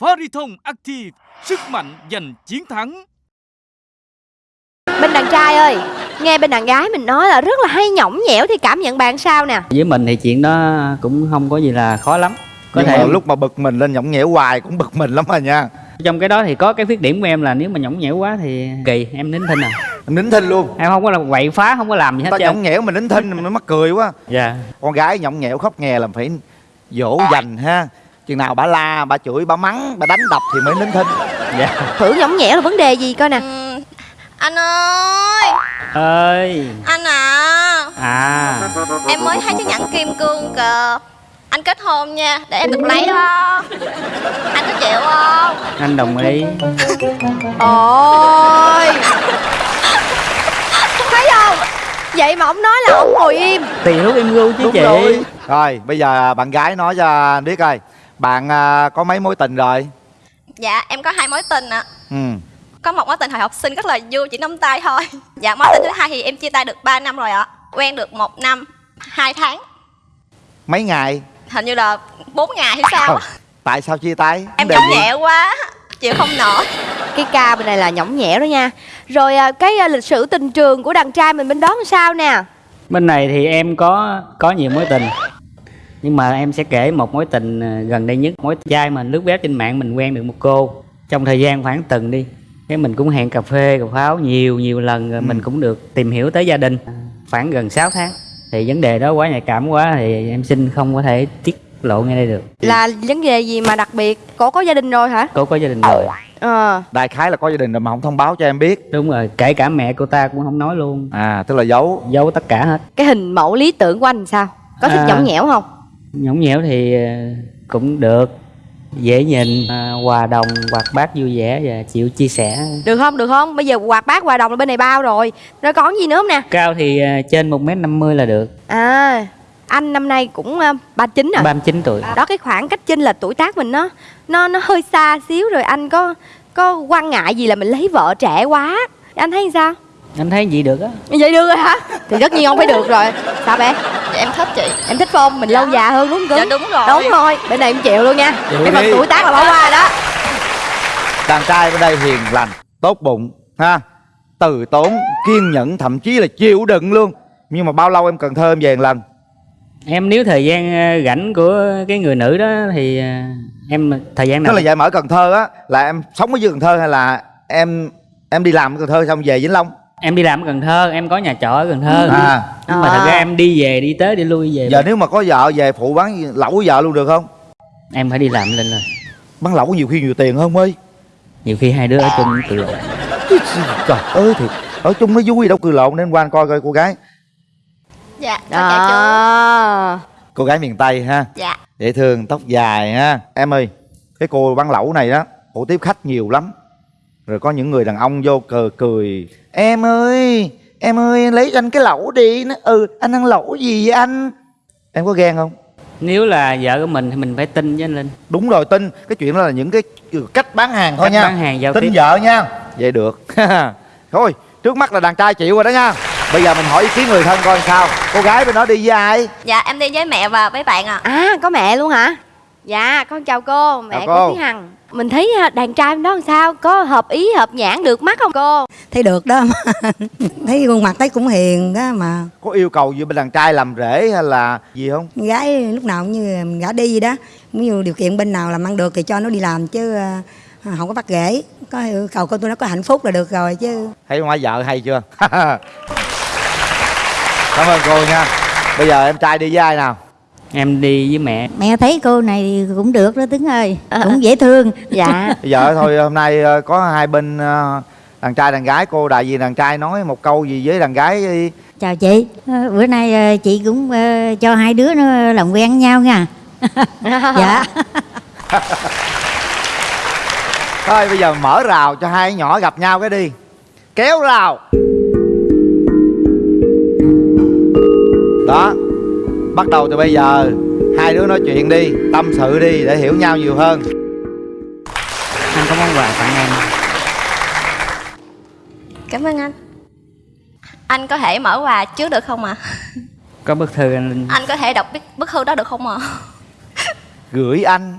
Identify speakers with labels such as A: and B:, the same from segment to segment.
A: Fariton Active, sức mạnh giành chiến thắng.
B: Bên đàn trai ơi Nghe bên đàn gái mình nói là rất là hay nhõng nhẽo Thì cảm nhận bạn sao nè?
C: Với mình thì chuyện đó cũng không có gì là khó lắm. Có
D: Nhưng
C: thể
D: mà lúc mà bực mình lên nhõng nhẽo hoài cũng bực mình lắm à nha.
C: Trong cái đó thì có cái khuyết điểm của em là nếu mà nhõng nhẽo quá thì kỳ em nín thinh à.
D: Em nín thinh luôn.
C: Em không có là quậy phá không có làm gì hết
D: ta
C: trơn.
D: nhõng nhẽo mình nín thinh mình mắc cười quá.
C: Dạ.
D: Con gái nhõng nhẽo khóc nghe là phải dỗ dành ha chừng nào bà la bà chửi bà mắng bà đánh đập thì mới nín thinh.
C: Dạ.
B: Thử nhõng nhẽo là vấn đề gì coi nè.
E: Ừm, anh ơi.
C: Ơi.
E: Anh à.
C: À.
E: Em mới thấy chiếc nhẫn kim cương kìa. Anh kết hôn nha để em được lấy đó. Anh có chịu không?
C: Anh đồng ý.
B: Ôi. Thấy không? Vậy mà ông nói là ông ngồi im.
C: Tùy lúc em gu chứ
D: đúng
C: chị.
D: rồi. Rồi bây giờ bạn gái nói cho anh biết coi bạn à, có mấy mối tình rồi?
E: Dạ em có hai mối tình ạ.
D: Ừ.
E: Có một mối tình hồi học sinh rất là vui chỉ nắm tay thôi. Dạ mối tình thứ hai thì em chia tay được 3 năm rồi ạ. Quen được một năm hai tháng.
D: Mấy ngày?
E: Hình như là 4 ngày hay sao á.
D: tại sao chia tay?
E: Em nhõng nhẹ quá chịu không nổi.
B: Cái ca bên này là nhõng nhẽo đó nha. Rồi à, cái à, lịch sử tình trường của đàn trai mình bên đó làm sao nè?
C: Bên này thì em có có nhiều mối tình nhưng mà em sẽ kể một mối tình ờ, gần đây nhất. Mối trai mà lướt web trên mạng mình quen được một cô. Trong thời gian khoảng tuần đi cái mình cũng hẹn cà phê cà pháo nhiều nhiều lần rồi mình cũng được tìm hiểu tới gia đình. Khoảng gần 6 tháng thì vấn đề đó quá nhạy cảm quá thì em xin không có thể tiết lộ ngay đây được.
B: Là vấn đề gì mà đặc biệt? Cổ có gia đình rồi hả?
C: Cô có gia đình rồi.
B: Ờ.
D: Đại khái là có gia đình rồi mà không thông báo cho em biết.
C: Đúng rồi kể cả mẹ cô ta cũng không nói luôn.
D: À tức là giấu.
C: Giấu tất cả hết.
B: Cái hình mẫu lý tưởng của anh sao? Có thích
C: À.
B: nhõng nhẽo không
C: nhõng nhẽo thì ờ, cũng được. Dễ nhìn à, hòa đồng hoạt bát vui vẻ và chịu chia sẻ.
B: Được không? Được không? Bây giờ quạt bát quà đồng là bên này bao rồi. Rồi còn gì nữa không nè?
C: Cao thì à, trên một m năm mươi là được.
B: À anh năm nay cũng à, 39 rồi
C: 39 tuổi.
B: Đó cái khoảng cách chênh lệch tuổi tác mình nó nó nó hơi xa xíu rồi anh có có quan ngại gì là mình lấy vợ trẻ quá? Anh thấy sao?
C: Anh thấy gì được á.
B: Vậy được rồi hả? Thì tất nhiên không phải được rồi. Sao bé
E: em thích chị.
B: Em thích không mình lâu già hơn đúng không?
E: Dạ đúng rồi.
B: Đúng rồi. Bên này em chịu luôn nha.
D: Chịu
B: cái phần tuổi tác là bỏ qua đó.
D: Đàn trai bên đây hiền lành tốt bụng ha? Từ tốn kiên nhẫn thậm chí là chịu đựng luôn. Nhưng mà bao lâu em cần thơ em về một lần?
C: Em nếu thời gian à, rảnh của cái người nữ đó thì à, em thời gian
D: tức
C: nào
D: là vậy mà ở cần thơ á là em sống ở dưới cần thơ hay là em em đi làm ở cần thơ xong về vĩnh long
C: em đi làm ở cần thơ em có nhà trọ ở cần thơ.
D: À.
C: Nhưng mà thật
B: À.
C: ra em đi về đi tới đi lui về.
D: Giờ nếu mà có vợ về phụ bán lẩu với vợ luôn được không?
C: Em phải đi làm lên rồi.
D: Bán lẩu nhiều khi nhiều tiền hơn ơi
C: nhiều khi hai đứa ở chung tự lộ
D: trời ơi thì ở chung nó vui đâu cười lộn nên qua anh coi coi cô gái.
E: Dạ
B: đó.
D: cô gái miền tây ha.
E: Dạ.
D: Dễ thương tóc dài ha. Em ơi cái cô bán lẩu này đó cổ tiếp khách nhiều lắm rồi có những người đàn ông vô cờ cười em ơi em ơi lấy cho anh cái lẩu đi. Nó ừ anh ăn lẩu gì vậy anh? Em có ghen không?
C: Nếu là vợ của mình thì mình phải tin với anh linh.
D: Đúng rồi tin. Cái chuyện đó là những cái cách bán hàng thôi
C: Cách
D: nha.
C: bán hàng giao
D: tin
C: tiếp.
D: vợ nha. Vậy được. Thôi trước mắt là đàn trai chịu rồi đó nha. Bây giờ mình hỏi ý kiến người thân coi sao. Cô gái bên đó đi với ai?
E: Dạ em đi với mẹ và với bạn ạ.
B: À có mẹ luôn hả dạ con chào cô mẹ
D: Chào
B: của
D: cô.
B: Thúy Hằng. Mình thấy à, đàn trai bên đó làm sao? Có hợp ý hợp nhãn được mắt không cô?
F: Thấy được đó. Mà thấy khuôn mặt thấy cũng hiền đó mà.
D: Có yêu cầu gì bên đàn trai làm rễ hay là gì không?
F: Gái lúc nào cũng như mình gả đi gì đó. Cũng như điều kiện bên nào làm ăn được thì cho nó đi làm chứ à, không có bắt rễ có yêu cầu con tôi nó có hạnh phúc là được rồi chứ.
D: Thấy má vợ hay chưa? Cảm ơn cô nha. Bây giờ em trai đi với ai nào
C: em đi với mẹ.
G: Mẹ thấy cô này cũng được đó Tuấn ơi. Cũng dễ thương.
B: Dạ.
D: Bây giờ thôi hôm nay ờ, có hai bên ờ, đàn trai đàn gái. Cô đại diện đàn trai nói một câu gì với đàn gái đi.
G: Chào chị. Ờ, bữa nay chị cũng cho hai đứa nó làm quen với nhau nha. Dạ.
D: Thôi bây giờ mở rào cho hai nhỏ gặp nhau cái đi. Kéo rào. Đó bắt đầu từ bây giờ hai đứa nói chuyện đi tâm sự đi để hiểu nhau nhiều hơn.
C: Anh có món quà tặng em
E: cảm ơn anh. Anh có thể mở quà trước được không ạ?
C: Có bức thư anh
E: anh có thể đọc bức- bức thư đó được không ạ?
D: Gửi anh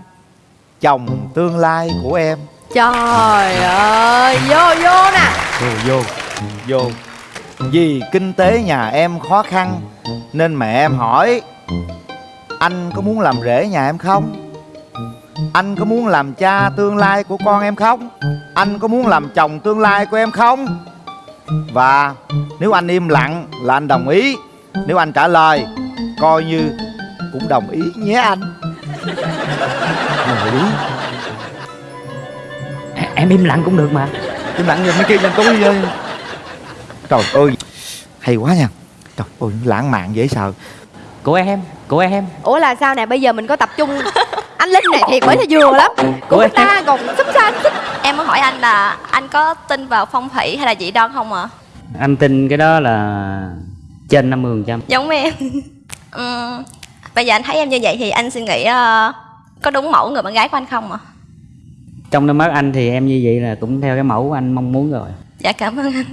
D: chồng tương lai của em.
B: Trời ơi Vô vô nè.
D: Vô vô vô. Vì kinh tế nhà em khó khăn nên mẹ em hỏi anh có muốn làm rể nhà em không? Anh có muốn làm cha tương lai của con em không? Anh có muốn làm chồng tương lai của em không? Và nếu anh im lặng là anh đồng ý. Nếu anh trả lời coi như cũng đồng ý nhé anh. Đồng ý.
C: Em im lặng cũng được mà.
D: Im lặng rồi mấy kia lên tôi ơi trời ơi hay quá nha trời ơi lãng mạn dễ sợ
C: của em của em
B: Ủa là sao nè bây giờ mình có tập trung Anh Linh này thiệt mới là vừa lắm
C: Của
B: Của
C: em.
B: ta còn sắp xanh
E: Em muốn hỏi anh là anh có tin vào phong thủy hay là dị đoan không ạ?
C: anh tin cái đó là trên 50 phần trăm
E: Giống em. Ừm, bây giờ anh thấy em như vậy thì anh suy nghĩ ờ, có đúng mẫu người bạn gái của anh không ạ?
C: trong đôi mắt anh thì em như vậy là cũng theo cái mẫu của anh mong muốn rồi
E: Dạ cảm ơn anh.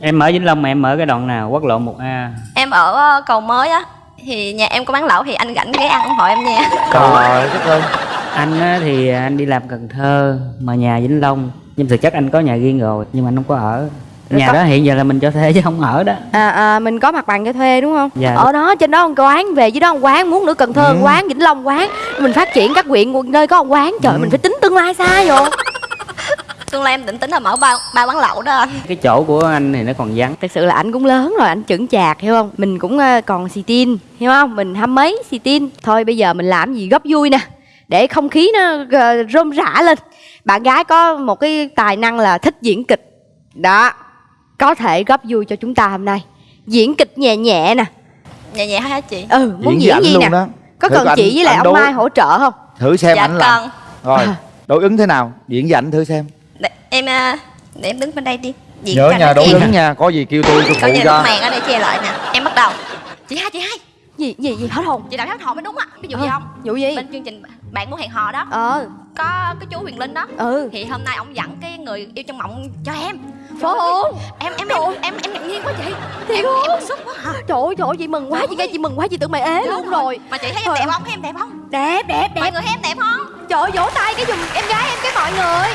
C: em ở vĩnh long mà em ở cái đoạn nào quốc lộ 1 a
E: Em ở ờ, cầu mới á thì nhà em có bán lẩu thì anh rảnh ghé ăn ủng hộ em nha.
D: trời đất ơi
C: anh á, thì anh đi làm cần thơ mà nhà vĩnh long nhưng thực chất anh có nhà riêng rồi nhưng mà anh không có ở
B: Rồi
C: nhà
B: có-
C: đó hiện giờ là mình cho thuê chứ không ở đó
B: à, à, Mình có mặt bằng cho thuê đúng không
C: Dạ.
B: Ở đó trên đó một quán Về dưới đó một quán Muốn nữa Cần Thơ
D: Ừ.
B: quán Vĩnh Long quán Mình phát triển các huyện nơi có một quán Trời
D: Ừ.
B: mình phải tính tương lai xa vô
E: Tương lai em định tính là mở ba ba quán lẩu đó anh.
C: cái chỗ của anh thì nó còn vắng.
B: Thật sự là anh cũng lớn rồi Anh chững chạc hiểu không? Mình cũng ờ, còn xì tin Hiểu không? Mình hăm mấy xì tin. Thôi bây giờ mình làm gì góp vui nè Để không khí nó ờ, rôm rã lên. Bạn gái có một cái tài năng là thích diễn kịch. Đó Có thể góp vui cho chúng ta hôm nay. Diễn kịch nhẹ nhẹ nè.
E: Nhẹ nhẹ hả chị?
B: Ừ muốn diễn
D: ảnh
B: gì
D: luôn
B: nè?
D: đó.
B: Có
D: Thử
B: cần
D: anh-
B: chị với lại ông
D: đối-
B: Mai hỗ trợ không?
D: Thử xem
E: dạ
D: ảnh làm.
E: cần.
D: rồi đối ứng thế nào? Diễn với ảnh thử xem
E: em ờ, để em đứng bên đây đi. Diễn
D: nhớ
E: cho
D: nhà
E: nó
D: đối
E: kịp.
D: ứng nha có gì kêu tôi tôi
E: Có
D: phụ
E: gì
D: cho
E: lúc màn ở đây che lại nè. Em bắt đầu. Chị hai chị hai.
B: Gì gì gì hết hồn
E: Chị đọc hết hồn mới đúng á. Ví dụ gì
B: Ờ,
E: không?
B: vụ gì?
E: Bên chương trình bạn muốn hẹn hò đó.
B: Ờ
E: Có cái chú Huyền Linh đó.
B: Ừ
E: Thì hôm nay ông dẫn cái người yêu trong mộng cho em.
B: Phải không
E: Em em em em em ngạc nhiên quá chị.
B: Thiệt
E: Em em bức xúc quá hả?
B: Trời ơi trời ơi chị mừng quá Chị nghe chị mừng quá chị tưởng mày ế luôn rồi
E: Mà chị thấy em
B: Trời
E: đẹp
B: ơi.
E: không? Thấy em đẹp không?
B: Đẹp đẹp
E: Mọi
B: đẹp
E: người thấy em đẹp không?
B: Trời ơi vỗ tay cái giùm em gái em cái mọi người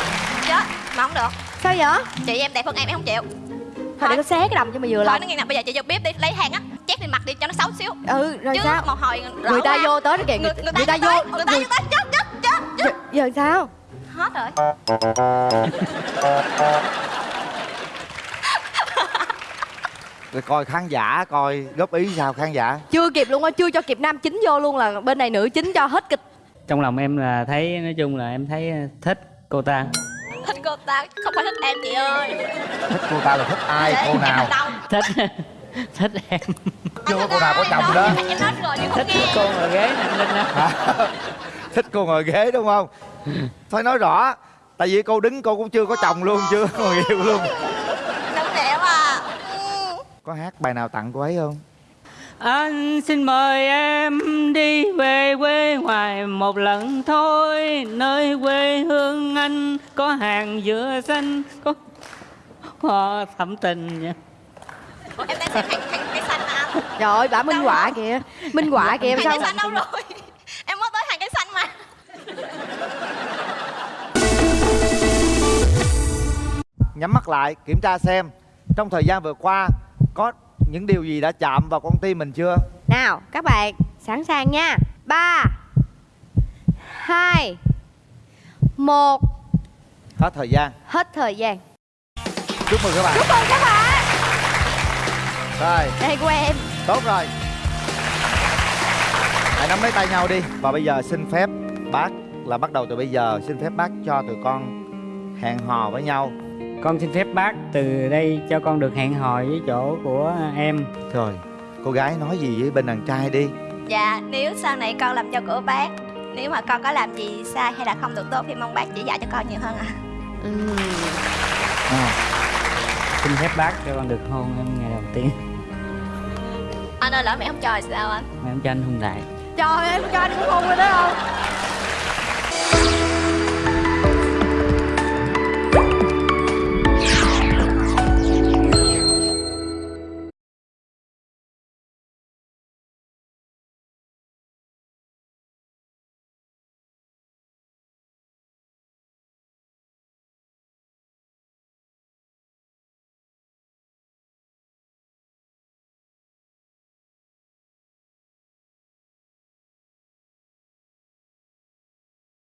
E: Chết. Mà không được.
B: Sao vậy
E: Chị em đẹp hơn em em không chịu.
B: Thôi để tao xé cái đầm cho mày vừa
E: Thôi nó nghe nè, bây giờ chị vô bếp đi lấy hàng á, chét lên mặt đi cho nó xấu xíu.
B: Ừ rồi
E: Chứ
B: sao
E: một hồi
B: Người ta
E: quá.
B: vô tới kìa
E: người,
B: Người,
E: người,
B: người ta
E: vô người ta vô tới chết chết chết
B: giờ,
E: chết.
B: giờ sao
E: Hết rồi.
D: rồi coi khán giả coi góp ý sao khán giả
B: Chưa kịp luôn á Chưa cho kịp nam chính vô luôn là bên này nữ chính cho hết kịch
C: trong lòng em là thấy nói chung là em thấy thích cô ta
E: ta không phải thích em chị ơi.
D: thích cô ta là thích ai
E: Để
D: cô nào?
C: thích thích em.
D: Chưa có cô nào có chồng đó?
E: Em nói rồi nhưng không
C: thích
E: nghe.
C: cô ngồi ghế nè anh linh á
D: thích cô ngồi ghế đúng không? Thôi nói rõ tại vì cô đứng cô cũng chưa có chồng luôn chưa có người yêu luôn.
E: Đúng đẹp à.
D: Có hát bài nào tặng cô ấy không
C: Anh xin mời em đi về quê ngoài một lần thôi Nơi quê hương anh có hàng dừa xanh Có hoa thắm tình nha
E: Ủa, Em đang xem hàng hàng cây xanh mà anh.
B: Trời ơi bà minh họa kìa Minh họa kìa sao
E: cây xanh đâu rồi? Em mới tới hàng cây xanh mà.
D: nhắm mắt lại kiểm tra xem trong thời gian vừa qua có những điều gì đã chạm vào con tim mình chưa?
B: Nào các bạn sẵn sàng nha. Ba hai một.
D: Hết thời gian.
B: Hết thời gian.
D: Chúc mừng các bạn.
B: Chúc mừng các bạn.
D: Rồi.
B: Đây của em.
D: Tốt rồi. Hãy nắm lấy tay nhau đi. Và bây giờ xin phép bác là bắt đầu từ bây giờ. Xin phép bác cho tụi con hẹn hò với nhau
C: Con xin phép bác từ đây cho con được hẹn hò với chỗ của em.
D: Rồi cô gái nói gì với bên đàn trai đi?
E: Dạ, nếu sau này con làm cho của bác Nếu mà con có làm gì sai hay là không được tốt Thì mong bác chỉ dạy cho con nhiều hơn ạ.
B: Ừm.
D: à,
C: Xin phép bác cho con được hôn em ngày đầu tiên.
E: Anh ơi lỡ mẹ không cho thì sao anh?
C: Mà em cho anh hôn lại.
B: Trời ơi em cho anh cũng hôn rồi đó không